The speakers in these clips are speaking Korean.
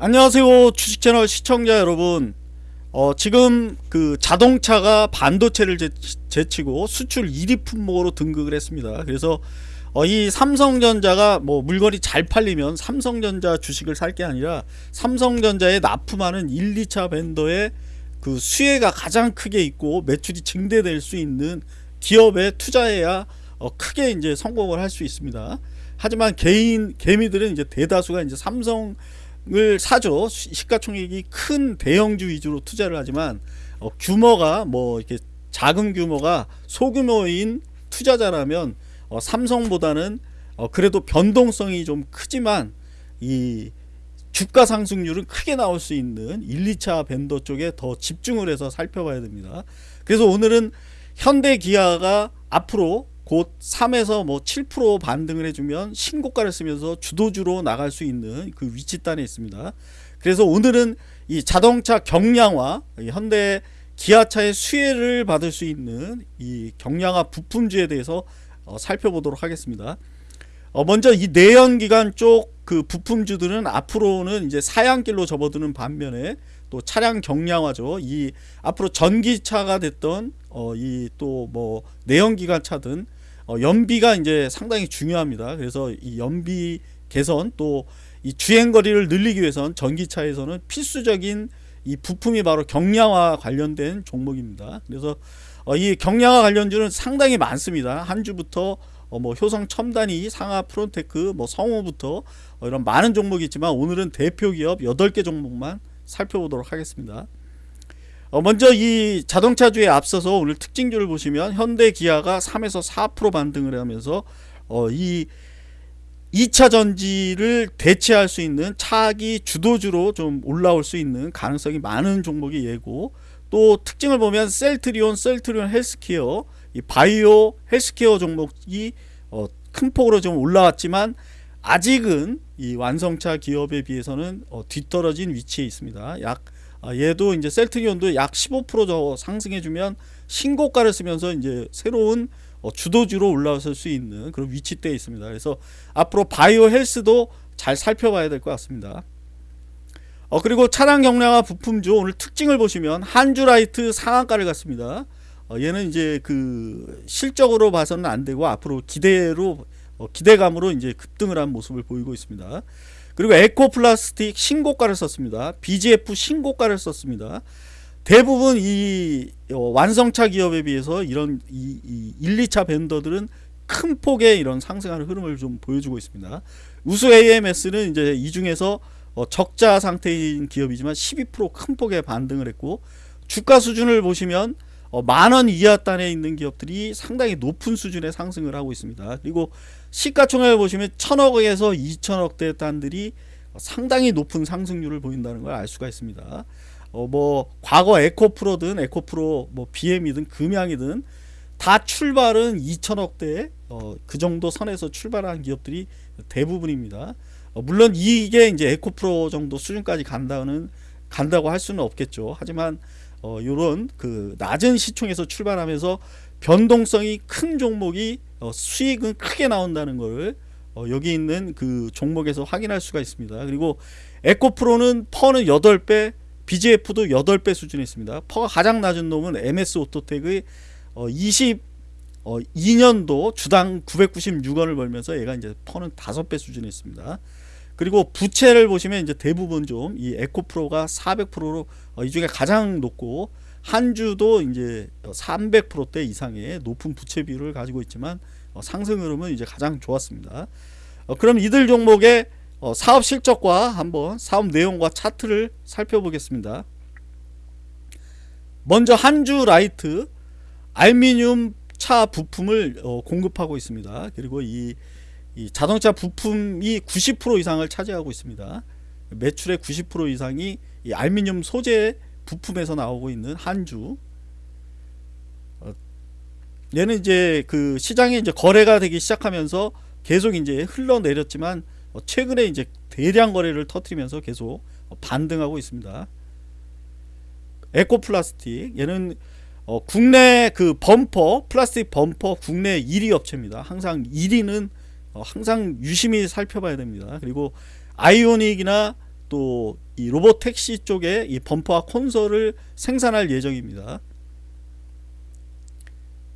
안녕하세요 주식 채널 시청자 여러분 어, 지금 그 자동차가 반도체를 제, 제치고 수출 1위 품목으로 등극을 했습니다 그래서 어, 이 삼성전자가 뭐 물건이 잘 팔리면 삼성전자 주식을 살 게 아니라 삼성전자에 납품하는 1, 2차 벤더의 그 수혜가 가장 크게 있고 매출이 증대될 수 있는 기업에 투자해야 어, 크게 이제 성공을 할 수 있습니다. 하지만 개인 개미들은 이제 대다수가 이제 삼성 을 사죠. 시가총액이 큰 대형주 위주로 투자를 하지만 어, 규모가 뭐 이렇게 작은 규모가 소규모인 투자자라면 어, 삼성보다는 어, 그래도 변동성이 좀 크지만 이 주가 상승률은 크게 나올 수 있는 1, 2차 벤더 쪽에 더 집중을 해서 살펴봐야 됩니다. 그래서 오늘은 현대 기아가 앞으로 곧 3에서 뭐 7% 반등을 해주면 신고가를 쓰면서 주도주로 나갈 수 있는 그 위치단에 있습니다. 그래서 오늘은 이 자동차 경량화 현대 기아차의 수혜를 받을 수 있는 이 경량화 부품주에 대해서 어, 살펴보도록 하겠습니다. 어, 먼저 이 내연기관 쪽 그 부품주들은 앞으로는 이제 사양길로 접어드는 반면에 또 차량 경량화죠. 이 앞으로 전기차가 됐던 어, 이 또 뭐 내연기관 차든 어, 연비가 이제 상당히 중요합니다. 그래서 이 연비 개선 또 이 주행 거리를 늘리기 위해선 전기차에서는 필수적인 이 부품이 바로 경량화 관련된 종목입니다. 그래서 어, 이 경량화 관련주는 상당히 많습니다. 한 주부터 어, 뭐 효성 첨단이 상아 프론테크 뭐 성우부터 어, 이런 많은 종목이 있지만 오늘은 대표 기업 8개 종목만 살펴보도록 하겠습니다. 어, 먼저 이 자동차주에 앞서서 오늘 특징주를 보시면 현대 기아가 3에서 4% 반등을 하면서 어, 이 2차 전지를 대체할 수 있는 차기 주도주로 좀 올라올 수 있는 가능성이 많은 종목이 예고 또 특징을 보면 셀트리온, 셀트리온 헬스케어, 이 바이오 헬스케어 종목이 어, 큰 폭으로 좀 올라왔지만 아직은 이 완성차 기업에 비해서는 어, 뒤떨어진 위치에 있습니다. 약 아, 얘도 이제 셀트리온도 약 15%더 상승해주면 신고가를 쓰면서 이제 새로운 어, 주도주로 올라설 수 있는 그런 위치대에 있습니다. 그래서 앞으로 바이오 헬스도 잘 살펴봐야 될 것 같습니다. 어, 그리고 차량 경량화 부품주 오늘 특징을 보시면 한주라이트 상한가를 갔습니다. 어, 얘는 이제 그 실적으로 봐서는 안 되고 앞으로 기대로 어, 기대감으로 이제 급등을 한 모습을 보이고 있습니다. 그리고 에코플라스틱 신고가를 썼습니다. BGF 신고가를 썼습니다. 대부분 이 어, 완성차 기업에 비해서 이런 이, 이 1, 2차 벤더들은 큰 폭의 이런 상승하는 흐름을 좀 보여주고 있습니다. 우수 AMS는 이제 이 중에서 어, 적자 상태인 기업이지만 12%큰 폭의 반등을 했고 주가 수준을 보시면 어, 만원 이하 단에 있는 기업들이 상당히 높은 수준의 상승을 하고 있습니다. 그리고 시가총액을 보시면 천억에서 2천억대 단들이 상당히 높은 상승률을 보인다는 걸 알 수가 있습니다. 어, 뭐 과거 에코프로든 에코프로 뭐 BM이든 금양이든 다 출발은 2천억대 어, 그 정도 선에서 출발한 기업들이 대부분입니다. 어, 물론 이게 이제 에코프로 정도 수준까지 간다는 간다고 할 수는 없겠죠. 하지만 어, 요런 그 낮은 시총에서 출발하면서 변동성이 큰 종목이 어, 수익은 크게 나온다는 걸 어, 여기 있는 그 종목에서 확인할 수가 있습니다. 그리고 에코프로는 PER는 8배, BGF도 8배 수준에 있습니다. PER가 가장 낮은 놈은 MS 오토텍의 어, 20 어, 2년도 주당 996원을 벌면서 얘가 이제 PER는 5배 수준에 있습니다. 그리고 부채를 보시면 이제 대부분 좀 이 에코프로가 400%로 어, 이 중에 가장 높고 한 주도 이제 300%대 이상의 높은 부채 비율을 가지고 있지만 어, 상승 흐름은 이제 가장 좋았습니다. 어, 그럼 이들 종목의 어, 사업 실적과 한번 사업 내용과 차트를 살펴보겠습니다. 먼저 한주 라이트 알미늄 차 부품을 어, 공급하고 있습니다. 그리고 이, 이 자동차 부품이 90% 이상을 차지하고 있습니다. 매출의 90% 이상이 이 알미늄 소재 부품에서 나오고 있는 한주. 어, 얘는 이제 그 시장에 이제 거래가 되기 시작하면서 계속 이제 흘러내렸지만 어, 최근에 이제 대량 거래를 터트리면서 계속 반등하고 있습니다. 에코플라스틱 얘는 어, 국내 그 범퍼 플라스틱 범퍼 국내 1위 업체입니다. 항상 1위는 어, 항상 유심히 살펴봐야 됩니다. 그리고 아이오닉이나 또 이 로봇 택시 쪽에 이 범퍼와 콘솔을 생산할 예정입니다.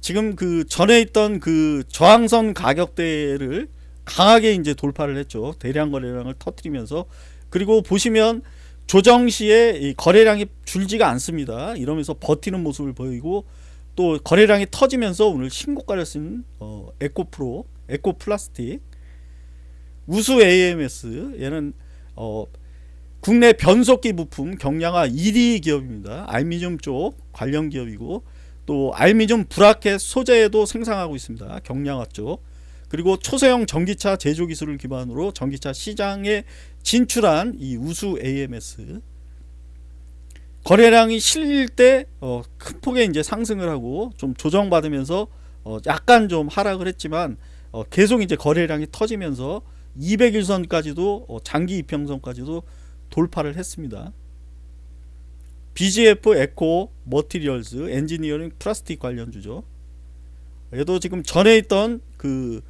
지금 그 전에 있던 그 저항선 가격대를 강하게 이제 돌파를 했죠. 대량 거래량을 터뜨리면서 그리고 보시면 조정 시에 이 거래량이 줄지가 않습니다. 이러면서 버티는 모습을 보이고 또 거래량이 터지면서 오늘 신고가를 쓴 어, 에코프로, 에코플라스틱, 우수 AMS 얘는 어, 국내 변속기 부품 경량화 1위 기업입니다. 알미늄 쪽 관련 기업이고 또 알미늄 브라켓 소재도 생산하고 있습니다. 경량화 쪽. 그리고 초소형 전기차 제조 기술을 기반으로 전기차 시장에 진출한 이 우수 AMS 거래량이 실릴 때큰 어, 폭의 이제 상승을 하고 좀 조정받으면서 어, 약간 좀 하락을 했지만 어, 계속 이제 거래량이 터지면서 200일선까지도 어, 장기 이평선까지도 돌파를 했습니다. BGF 에코 머티리얼즈 엔지니어링 플라스틱 관련주죠. 얘도 지금 전에 있던 그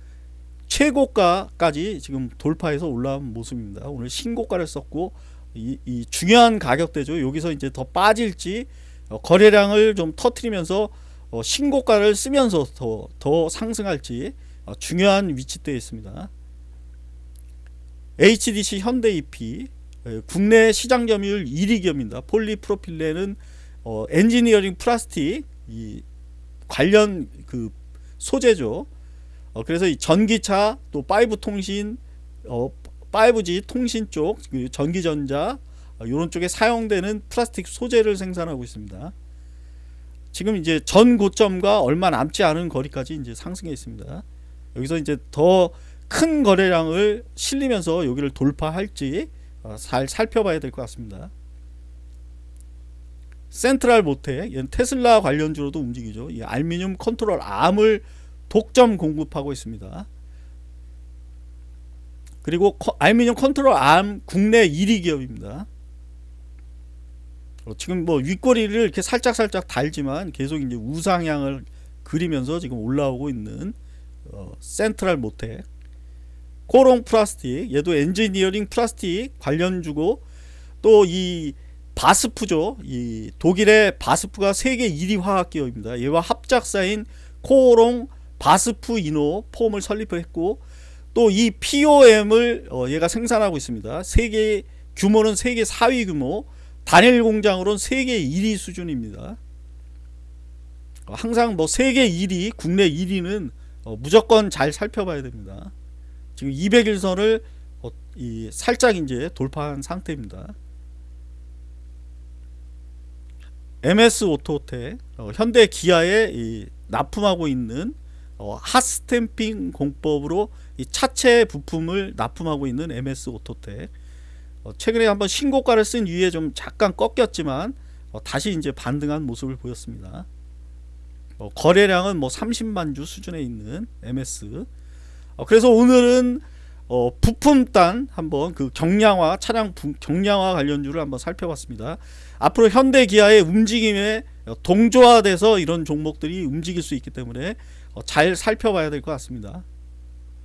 최고가까지 지금 돌파해서 올라온 모습입니다. 오늘 신고가를 썼고 이, 이 중요한 가격대죠. 여기서 이제 더 빠질지 어, 거래량을 좀 터트리면서 어, 신고가를 쓰면서 더, 더 상승할지 어, 중요한 위치대에 있습니다. HDC 현대 EP 예, 국내 시장 점유율 1위 기업입니다. 폴리프로필렌은 어, 엔지니어링 플라스틱 이 관련 그 소재죠. 어, 그래서 이 전기차 또 5 통신 어, 5G 통신 쪽그 전기전자 어, 이런 쪽에 사용되는 플라스틱 소재를 생산하고 있습니다. 지금 이제 전 고점과 얼마 남지 않은 거리까지 이제 상승해 있습니다. 여기서 이제 더 큰 거래량을 실리면서 여기를 돌파할지 어, 잘 살펴봐야 될 것 같습니다. 센트럴 모텍 얘는 테슬라 관련주로도 움직이죠. 이 알미늄 control arm을 독점 공급하고 있습니다. 그리고 커, 알미늄 control arm 국내 1위 기업입니다. 어, 지금 뭐 윗꼬리를 이렇게 살짝 살짝 달지만 계속 이제 우상향을 그리면서 지금 올라오고 있는 어, 센트럴 모텍 코롱 플라스틱 얘도 엔지니어링 플라스틱 관련주고 또 이 바스프죠. 이 독일의 바스프가 세계 1위 화학기업입니다. 얘와 합작사인 코롱 바스프 이노 폼을 설립했고 또 이 POM을 어 얘가 생산하고 있습니다. 세계 규모는 세계 4위 규모 단일 공장으로는 세계 1위 수준입니다. 항상 뭐 세계 1위 국내 1위는 어 무조건 잘 살펴봐야 됩니다 지금 200일선을 어, 이 살짝 이제 돌파한 상태입니다. MS 오토텍 어, 현대 기아에 이 납품하고 있는 어, 핫스탬핑 공법으로 이 차체 부품을 납품하고 있는 MS 오토텍 어, 최근에 한번 신고가를 쓴 이후에 좀 잠깐 꺾였지만 어, 다시 이제 반등한 모습을 보였습니다. 어, 거래량은 뭐 30만 주 수준에 있는 MS 어, 그래서 오늘은 어, 부품단 한번 그 경량화 차량 부, 경량화 관련주를 한번 살펴봤습니다. 앞으로 현대 기아의 움직임에 동조화돼서 이런 종목들이 움직일 수 있기 때문에 어, 잘 살펴봐야 될 것 같습니다.